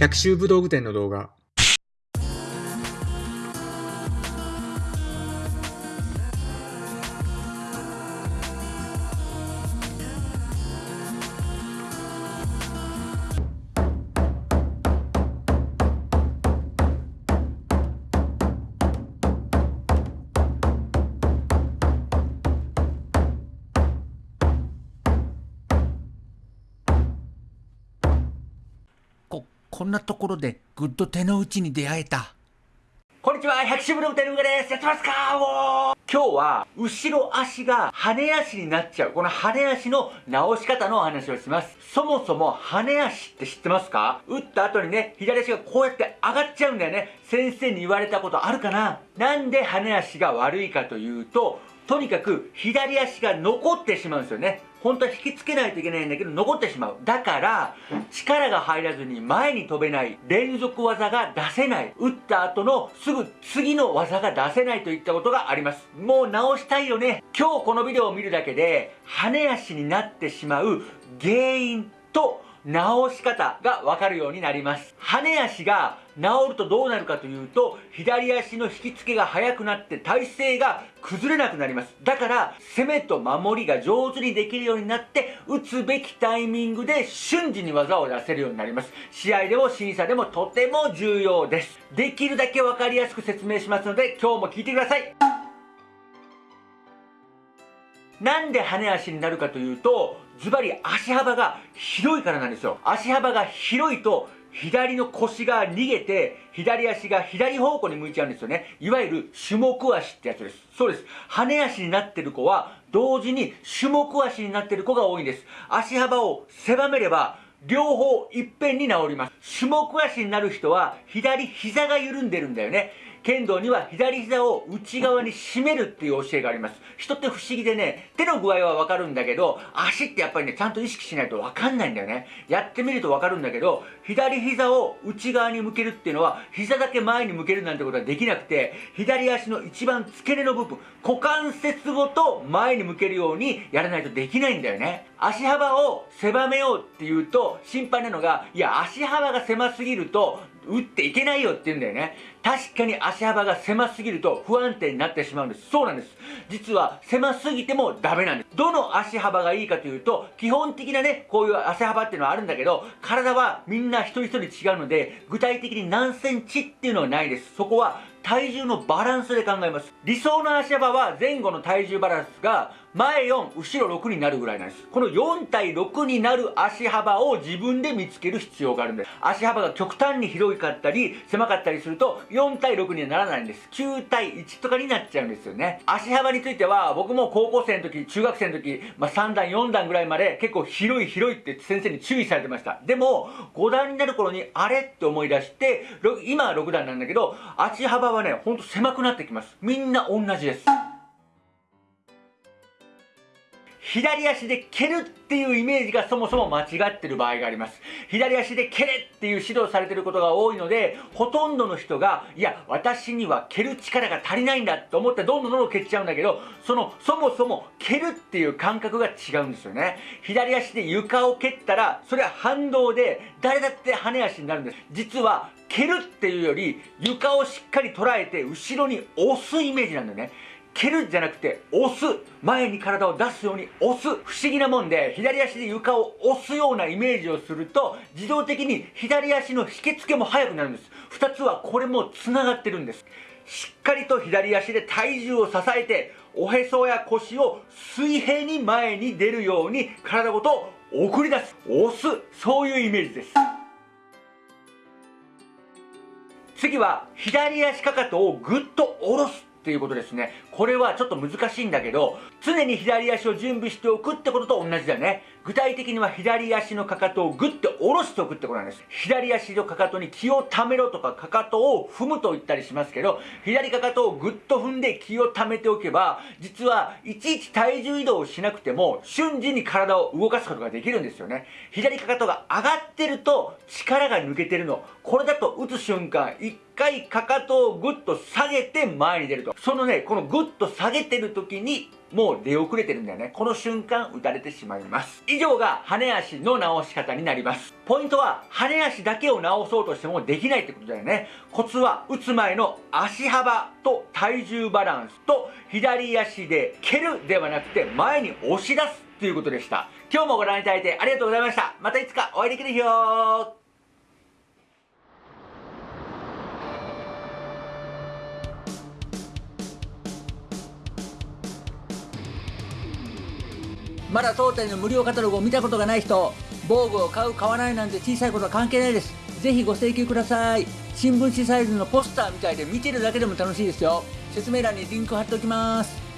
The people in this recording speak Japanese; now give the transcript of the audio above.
百秋武道具店の動画。こ、んなところでグッド手の内に出会えた。こんにちは、百種ブログテルンガです。やってますか？おー今日は、後ろ足が跳ね足になっちゃう。この跳ね足の直し方のお話をします。そもそも跳ね足って知ってますか？打った後にね、左足がこうやって上がっちゃうんだよね。先生に言われたことあるかな？なんで跳ね足が悪いかというと、とにかく左足が残ってしまうんですよね。本当は引きつけないといけないんだけど残ってしまう。だから、力が入らずに前に飛べない、連続技が出せない、打った後のすぐ次の技が出せないといったことがあります。もう直したいよね。今日このビデオを見るだけで、羽足になってしまう原因と、直し方がわかるようになります。羽足が治るとどうなるかというと、左足の引き付けが速くなって体勢が崩れなくなります。だから、攻めと守りが上手にできるようになって、打つべきタイミングで瞬時に技を出せるようになります。試合でも審査でもとても重要です。できるだけわかりやすく説明しますので、今日も聞いてください。なんで羽足になるかというと、ズバリ足幅が広いからなんですよ。足幅が広いと、左の腰が逃げて、左足が左方向に向いちゃうんですよね。いわゆる種目足ってやつです。そうです。羽足になってる子は、同時に種目足になってる子が多いんです。足幅を狭めれば、両方いっぺんに治ります。種目足になる人は、左膝が緩んでるんだよね。剣道には左膝を内側に締めるっていう教えがあります。人って不思議でね、手の具合はわかるんだけど、足ってやっぱりね、ちゃんと意識しないとわかんないんだよね。やってみるとわかるんだけど、左膝を内側に向けるっていうのは、膝だけ前に向けるなんてことはできなくて、左足の一番付け根の部分、股関節ごと前に向けるようにやらないとできないんだよね。足幅を狭めようっていうと、心配なのが、いや、足幅が狭すぎると、打っていけないよって言うんだよね。確かに足幅が狭すぎると不安定になってしまうんです。そうなんです。実は狭すぎてもダメなんです。どの足幅がいいかというと、基本的なね、こういう足幅っていうのはあるんだけど、体はみんな一人一人違うので、具体的に何センチっていうのはないです。そこは体重のバランスで考えます。理想の足幅は前後の体重バランスが前4、後ろ6になるぐらいなんです。この4対6になる足幅を自分で見つける必要があるんです。足幅が極端に広かったり、狭かったりすると、4対6にはならないんです。9対1とかになっちゃうんですよね。足幅については、僕も高校生の時、中学生の時、まあ、3段、4段ぐらいまで結構広い広いって先生に注意されてました。でも、5段になる頃に、あれって思い出して、今は6段なんだけど、足幅はね、ほんと狭くなってきます。みんな同じです。左足で蹴るっていうイメージがそもそも間違ってる場合があります。左足で蹴れっていう指導されてることが多いので、ほとんどの人が、いや、私には蹴る力が足りないんだと思ってどんどんどんどん蹴っちゃうんだけど、その、そもそも蹴るっていう感覚が違うんですよね。左足で床を蹴ったら、それは反動で、誰だって跳ね足になるんです。実は、蹴るっていうより、床をしっかり捉えて、後ろに押すイメージなんだよね。蹴るんじゃなくて押す。前に体を出すように押す。不思議なもんで左足で床を押すようなイメージをすると自動的に左足の引き付けも速くなるんです。2つはこれもつながってるんです。しっかりと左足で体重を支えておへそや腰を水平に前に出るように体ごと送り出す。押す。そういうイメージです。次は左足かかとをぐっと下ろす。っていうことですね。これはちょっと難しいんだけど、常に左足を準備しておくってことと同じだね。具体的には左足のかかとをグッと下ろしておくってことなんです。左足のかかとに気を溜めろとかかかとを踏むと言ったりしますけど、左かかとをグッと踏んで気を溜めておけば、実はいちいち体重移動をしなくても、瞬時に体を動かすことができるんですよね。左かかとが上がってると力が抜けてるの。これだと打つ瞬間、一回かかとをグッと下げて前に出ると。そのね、このグッと下げてる時にもう出遅れてるんだよね。この瞬間打たれてしまいます。以上が羽足の直し方になります。ポイントは羽足だけを直そうとしてもできないってことだよね。コツは打つ前の足幅と体重バランスと左足で蹴るではなくて前に押し出すということでした。今日もご覧いただいてありがとうございました。またいつかお会いできる日よまだ当店の無料カタログを見たことがない人防具を買う買わないなんて小さいことは関係ないです。ぜひご請求ください。新聞紙サイズのポスターみたいで見てるだけでも楽しいですよ。説明欄にリンク貼っておきます。